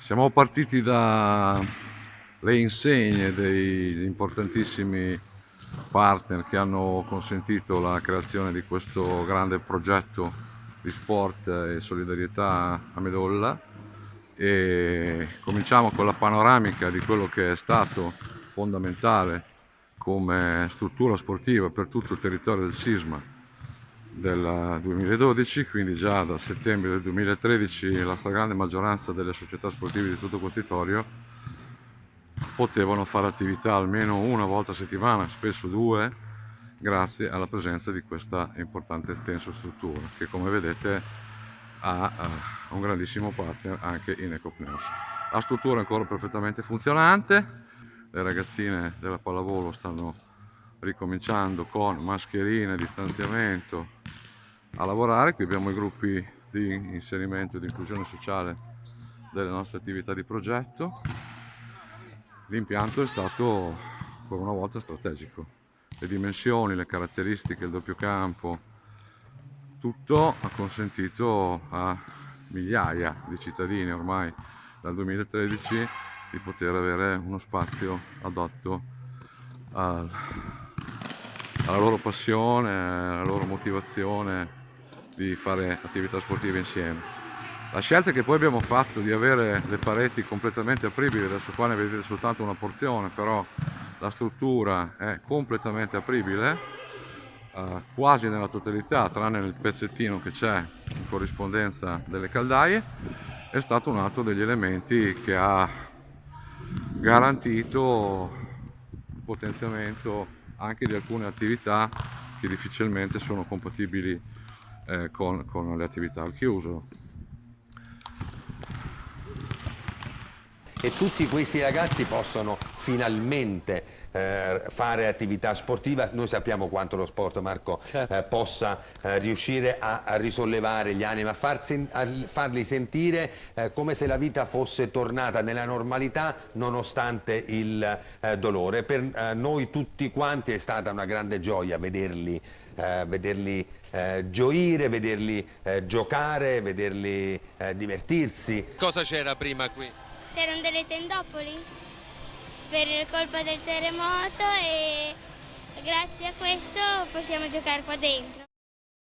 Siamo partiti dalle insegne degli importantissimi partner che hanno consentito la creazione di questo grande progetto di sport e solidarietà a Medolla. E cominciamo con la panoramica di quello che è stato fondamentale come struttura sportiva per tutto il territorio del Sisma del 2012, quindi già da settembre del 2013 la stragrande maggioranza delle società sportive di tutto questo territorio potevano fare attività almeno una volta a settimana, spesso due, grazie alla presenza di questa importante tenso struttura che come vedete ha uh, un grandissimo partner anche in Ecopneus. La struttura è ancora perfettamente funzionante, le ragazzine della pallavolo stanno ricominciando con mascherine, distanziamento a lavorare. Qui abbiamo i gruppi di inserimento e di inclusione sociale delle nostre attività di progetto. L'impianto è stato ancora una volta strategico. Le dimensioni, le caratteristiche, il doppio campo, tutto ha consentito a migliaia di cittadini ormai dal 2013 di poter avere uno spazio adatto al, alla loro passione, alla loro motivazione di fare attività sportive insieme. La scelta che poi abbiamo fatto di avere le pareti completamente apribili, adesso qua ne vedete soltanto una porzione, però la struttura è completamente apribile, eh, quasi nella totalità, tranne nel pezzettino che c'è in corrispondenza delle caldaie, è stato un altro degli elementi che ha garantito il potenziamento anche di alcune attività che difficilmente sono compatibili eh, con, con le attività al chiuso. E tutti questi ragazzi possono finalmente eh, fare attività sportiva. Noi sappiamo quanto lo sport, Marco, certo. eh, possa eh, riuscire a, a, risollevare gli animi, a, far sen a farli sentire eh, come se la vita fosse tornata nella normalità nonostante il eh, dolore. Per eh, noi tutti quanti è stata una grande gioia vederli, vederli gioire, vederli giocare, vederli divertirsi. Cosa c'era prima qui? C'erano delle tendopoli per colpa del terremoto e grazie a questo possiamo giocare qua dentro.